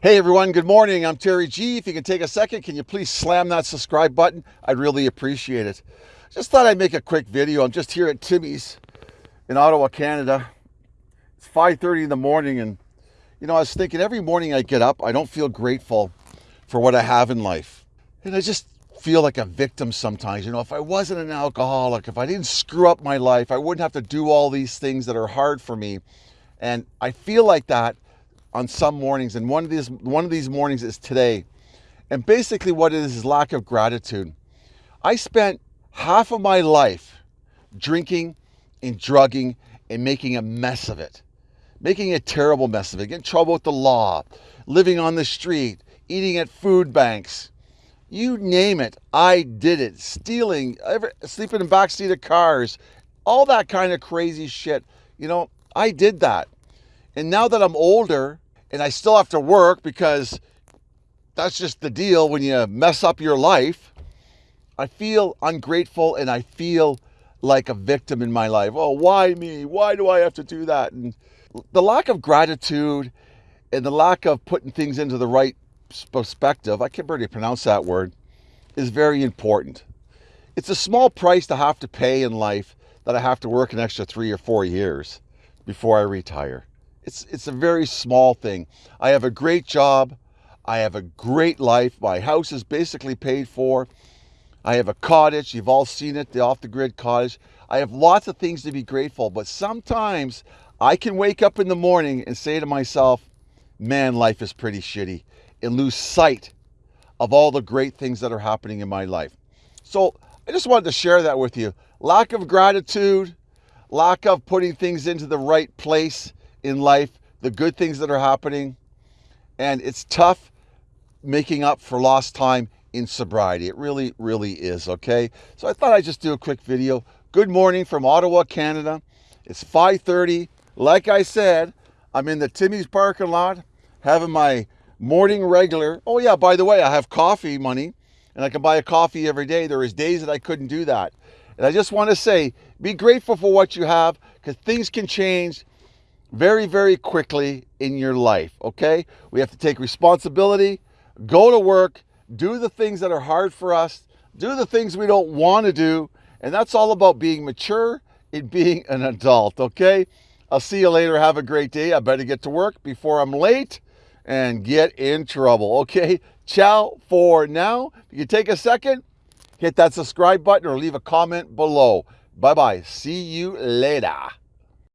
Hey everyone, good morning. I'm Terry G. If you can take a second, can you please slam that subscribe button? I'd really appreciate it. Just thought I'd make a quick video. I'm just here at Timmy's in Ottawa, Canada. It's 5.30 in the morning and you know, I was thinking every morning I get up, I don't feel grateful for what I have in life. And I just feel like a victim sometimes. You know, if I wasn't an alcoholic, if I didn't screw up my life, I wouldn't have to do all these things that are hard for me. And I feel like that on some mornings, and one of these one of these mornings is today. And basically, what it is is lack of gratitude. I spent half of my life drinking and drugging and making a mess of it, making a terrible mess of it, getting in trouble with the law, living on the street, eating at food banks. You name it, I did it. Stealing, every, sleeping in backseat of cars, all that kind of crazy shit. You know, I did that. And now that I'm older and I still have to work because that's just the deal when you mess up your life, I feel ungrateful and I feel like a victim in my life. Oh, why me? Why do I have to do that? And the lack of gratitude and the lack of putting things into the right perspective, I can't really pronounce that word, is very important. It's a small price to have to pay in life that I have to work an extra three or four years before I retire. It's, it's a very small thing. I have a great job. I have a great life. My house is basically paid for. I have a cottage. You've all seen it, the off the grid cottage. I have lots of things to be grateful, but sometimes I can wake up in the morning and say to myself, man, life is pretty shitty, and lose sight of all the great things that are happening in my life. So I just wanted to share that with you. Lack of gratitude, lack of putting things into the right place in life, the good things that are happening, and it's tough making up for lost time in sobriety. It really, really is, okay? So I thought I'd just do a quick video. Good morning from Ottawa, Canada. It's 5.30. Like I said, I'm in the Timmy's parking lot having my morning regular. Oh yeah, by the way, I have coffee money and I can buy a coffee every day. There is days that I couldn't do that. And I just want to say, be grateful for what you have because things can change very, very quickly in your life, okay? We have to take responsibility, go to work, do the things that are hard for us, do the things we don't want to do, and that's all about being mature and being an adult, okay? I'll see you later. Have a great day. I better get to work before I'm late and get in trouble, okay? Ciao for now. If you take a second, hit that subscribe button or leave a comment below. Bye-bye. See you later.